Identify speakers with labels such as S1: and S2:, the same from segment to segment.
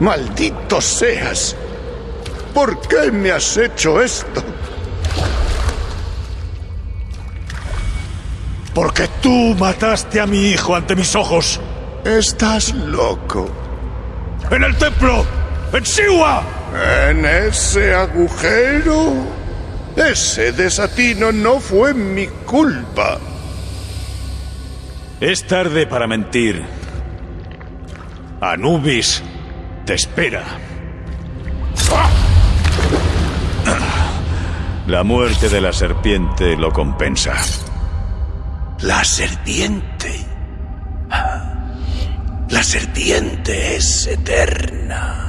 S1: ¡Maldito seas! ¿Por qué me has hecho esto?
S2: Porque tú mataste a mi hijo ante mis ojos.
S1: Estás loco.
S2: ¡En el templo! ¡En Siwa!
S1: ¿En ese agujero? Ese desatino no fue mi culpa.
S2: Es tarde para mentir. Anubis te espera. La muerte de la serpiente lo compensa.
S1: La serpiente. La serpiente es eterna.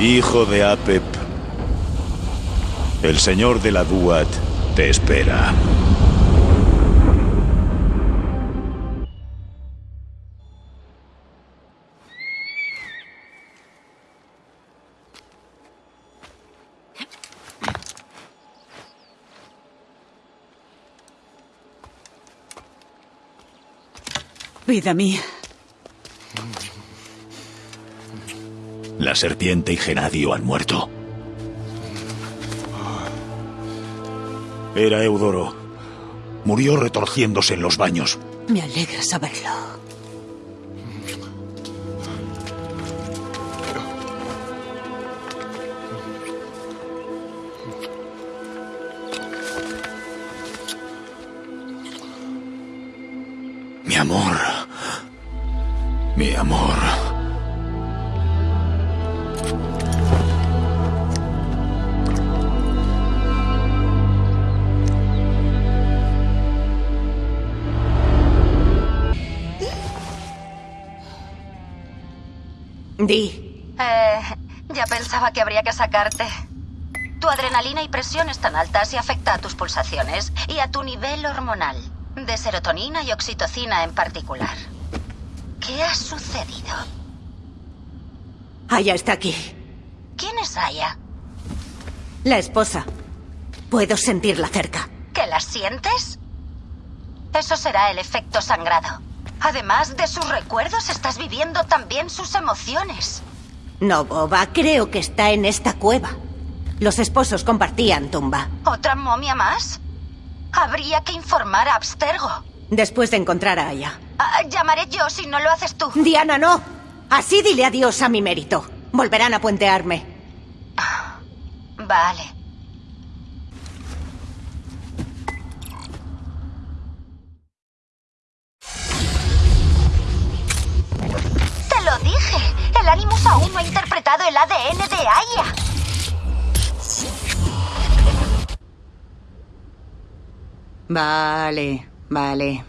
S2: Hijo de Apep, el señor de la Duat te espera.
S3: Vida mía.
S2: La serpiente y Genadio han muerto. Era Eudoro. Murió retorciéndose en los baños.
S3: Me alegra saberlo.
S2: Mi amor. Mi amor.
S3: Di.
S4: Eh, ya pensaba que habría que sacarte. Tu adrenalina y presión están altas y afecta a tus pulsaciones y a tu nivel hormonal, de serotonina y oxitocina en particular. ¿Qué ha sucedido?
S3: Aya está aquí.
S4: ¿Quién es Aya?
S3: La esposa. Puedo sentirla cerca.
S4: ¿Que la sientes? Eso será el efecto sangrado. Además de sus recuerdos, estás viviendo también sus emociones.
S3: No, Boba, creo que está en esta cueva. Los esposos compartían tumba.
S4: ¿Otra momia más? Habría que informar a Abstergo.
S3: Después de encontrar a Aya.
S4: Ah, llamaré yo si no lo haces tú.
S3: Diana, no. Así dile adiós a mi mérito. Volverán a puentearme.
S4: Vale. Animus aún no ha interpretado el ADN de Aya.
S3: Vale, vale.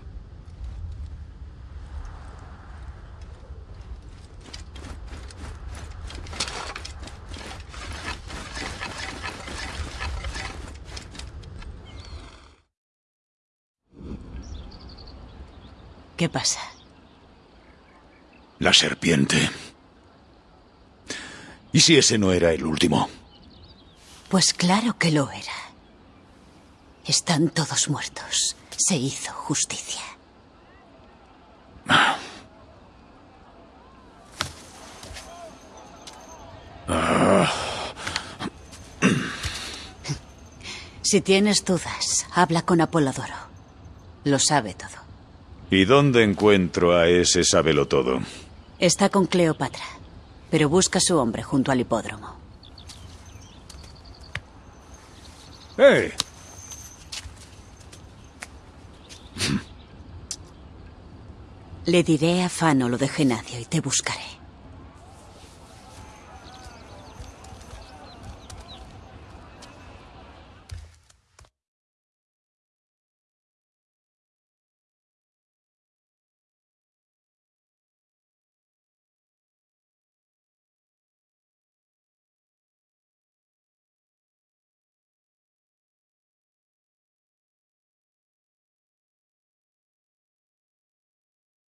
S3: ¿Qué pasa?
S2: La serpiente. ¿Y si ese no era el último?
S3: Pues claro que lo era. Están todos muertos. Se hizo justicia. Si tienes dudas, habla con Apolodoro. Lo sabe todo.
S2: ¿Y dónde encuentro a ese todo?
S3: Está con Cleopatra, pero busca a su hombre junto al hipódromo.
S2: ¡Eh!
S3: Le diré a Fano lo de Genadio y te buscaré.